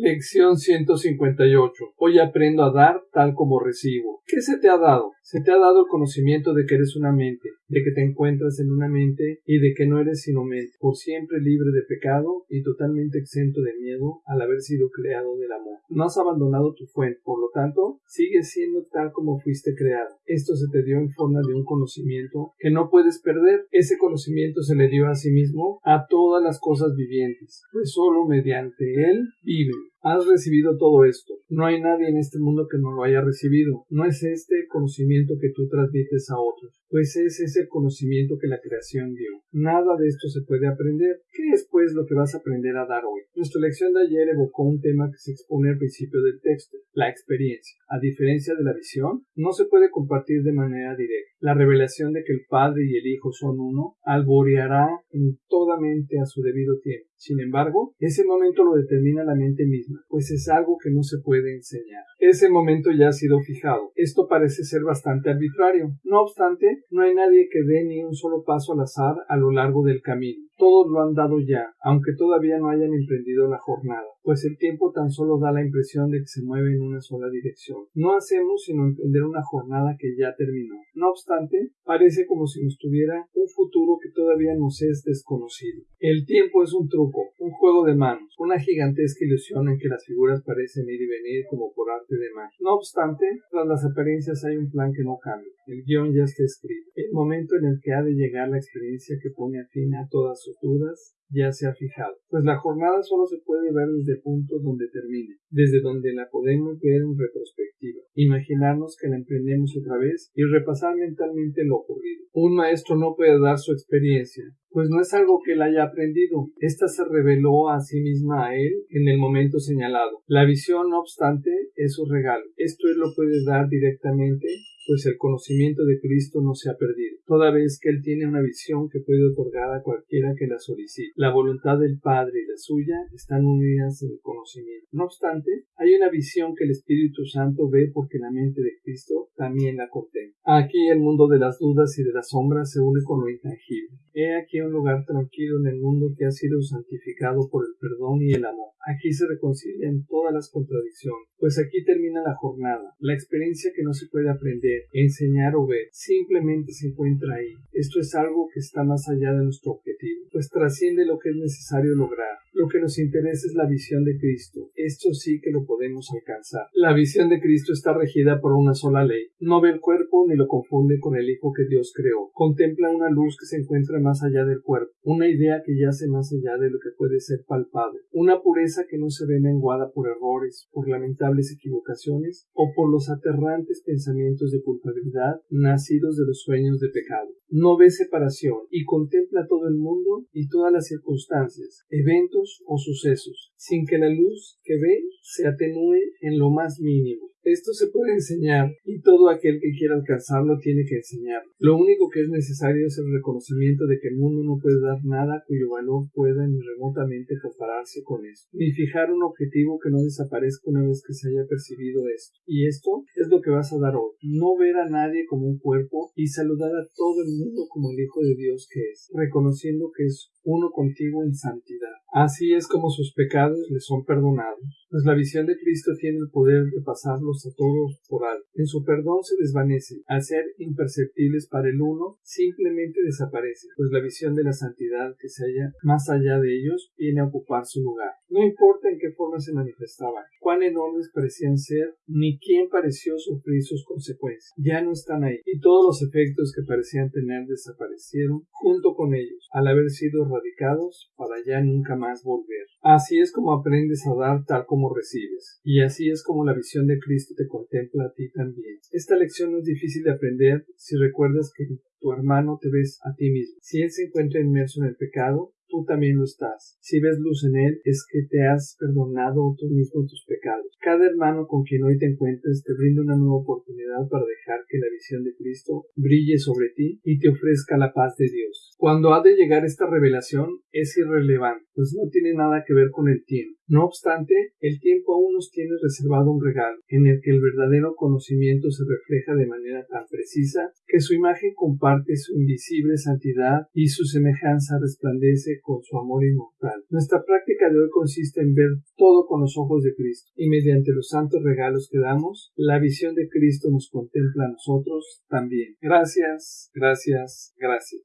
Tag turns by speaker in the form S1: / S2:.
S1: Lección 158. Hoy aprendo a dar tal como recibo. ¿Qué se te ha dado? Se te ha dado el conocimiento de que eres una mente, de que te encuentras en una mente y de que no eres sino mente, por siempre libre de pecado y totalmente exento de miedo al haber sido creado del amor. No has abandonado tu fuente, por lo tanto, sigues siendo tal como fuiste creado. Esto se te dio en forma de un conocimiento que no puedes perder. Ese conocimiento se le dio a sí mismo a todas las cosas vivientes, pues solo mediante él viven. Has recibido todo esto. No hay nadie en este mundo que no lo haya recibido. No es este conocimiento que tú transmites a otros, pues es ese conocimiento que la creación dio. Nada de esto se puede aprender. ¿Qué es pues lo que vas a aprender a dar hoy? Nuestra lección de ayer evocó un tema que se expone al principio del texto, la experiencia. A diferencia de la visión, no se puede compartir de manera directa. La revelación de que el Padre y el Hijo son uno alboreará en toda mente a su debido tiempo. Sin embargo, ese momento lo determina la mente misma, pues es algo que no se puede enseñar. Ese momento ya ha sido fijado. Esto parece ser bastante arbitrario. No obstante, no hay nadie que dé ni un solo paso al azar a lo largo del camino. Todos lo han dado ya, aunque todavía no hayan emprendido la jornada, pues el tiempo tan solo da la impresión de que se mueve en una sola dirección. No hacemos sino emprender una jornada que ya terminó. No obstante, parece como si nos tuviera un futuro que todavía nos es desconocido. El tiempo es un truco, un juego de manos, una gigantesca ilusión en que las figuras parecen ir y venir como por arte de magia. No obstante, tras las apariencias hay un plan que no cambia. El guion ya está escrito. Momento en el que ha de llegar la experiencia que pone a fin a todas sus dudas ya se ha fijado, pues la jornada solo se puede ver desde el punto donde termine, desde donde la podemos ver en retrospectiva, imaginarnos que la emprendemos otra vez y repasar mentalmente lo ocurrido. Un maestro no puede dar su experiencia, pues no es algo que él haya aprendido, ésta se reveló a sí misma a él en el momento señalado. La visión, no obstante, es su regalo. Esto él lo puede dar directamente pues el conocimiento de Cristo no se ha perdido, toda vez que Él tiene una visión que puede otorgar a cualquiera que la solicite. La voluntad del Padre y la suya están unidas en el conocimiento. No obstante, hay una visión que el Espíritu Santo ve porque la mente de Cristo también la contempla. Aquí el mundo de las dudas y de las sombras se une con lo intangible. He aquí un lugar tranquilo en el mundo que ha sido santificado por el perdón y el amor. Aquí se reconcilian todas las contradicciones, pues aquí termina la jornada. La experiencia que no se puede aprender, enseñar o ver, simplemente se encuentra ahí. Esto es algo que está más allá de nuestro objetivo, pues trasciende lo que es necesario lograr. Lo que nos interesa es la visión de Cristo. Esto sí que lo podemos alcanzar. La visión de Cristo está regida por una sola ley. No ve el cuerpo ni lo confunde con el Hijo que Dios creó. Contempla una luz que se encuentra más allá del cuerpo, una idea que yace más allá de lo que puede ser palpable, una pureza que no se ve menguada por errores, por lamentables equivocaciones o por los aterrantes pensamientos de culpabilidad nacidos de los sueños de pecado. No ve separación y contempla todo el mundo y todas las circunstancias, eventos o sucesos, sin que la luz que se atenúe en lo más mínimo. Esto se puede enseñar y todo aquel que quiera alcanzarlo tiene que enseñarlo. Lo único que es necesario es el reconocimiento de que el mundo no puede dar nada cuyo valor pueda ni remotamente compararse con esto, ni fijar un objetivo que no desaparezca una vez que se haya percibido esto. Y esto es lo que vas a dar hoy. No ver a nadie como un cuerpo y saludar a todo el mundo como el Hijo de Dios que es, reconociendo que es uno contigo en santidad. Así es como sus pecados le son perdonados, pues la visión de Cristo tiene el poder de pasarlos a todos por alto. En su perdón se desvanece, al ser imperceptibles para el uno, simplemente desaparece, pues la visión de la santidad que se halla más allá de ellos viene a ocupar su lugar. No importa en qué forma se manifestaban, cuán enormes parecían ser, ni quién pareció sufrir sus consecuencias. Ya no están ahí, y todos los efectos que parecían tener desaparecieron junto con ellos, al haber sido radicados para ya nunca más volver. Así es como aprendes a dar tal como recibes, y así es como la visión de Cristo te contempla a ti también. Esta lección no es difícil de aprender si recuerdas que tu hermano te ves a ti mismo. Si él se encuentra inmerso en el pecado, tú también lo estás. Si ves luz en él, es que te has perdonado tú mismo tus pecados. Cada hermano con quien hoy te encuentres te brinda una nueva oportunidad para dejar que la visión de Cristo brille sobre ti y te ofrezca la paz de Dios. Cuando ha de llegar esta revelación es irrelevante, pues no tiene nada que ver con el tiempo. No obstante, el tiempo aún nos tiene reservado un regalo, en el que el verdadero conocimiento se refleja de manera tan precisa que su imagen comparte su invisible santidad y su semejanza resplandece con su amor inmortal. Nuestra práctica de hoy consiste en ver todo con los ojos de Cristo, y mediante los santos regalos que damos, la visión de Cristo nos contempla a nosotros también. Gracias, gracias, gracias.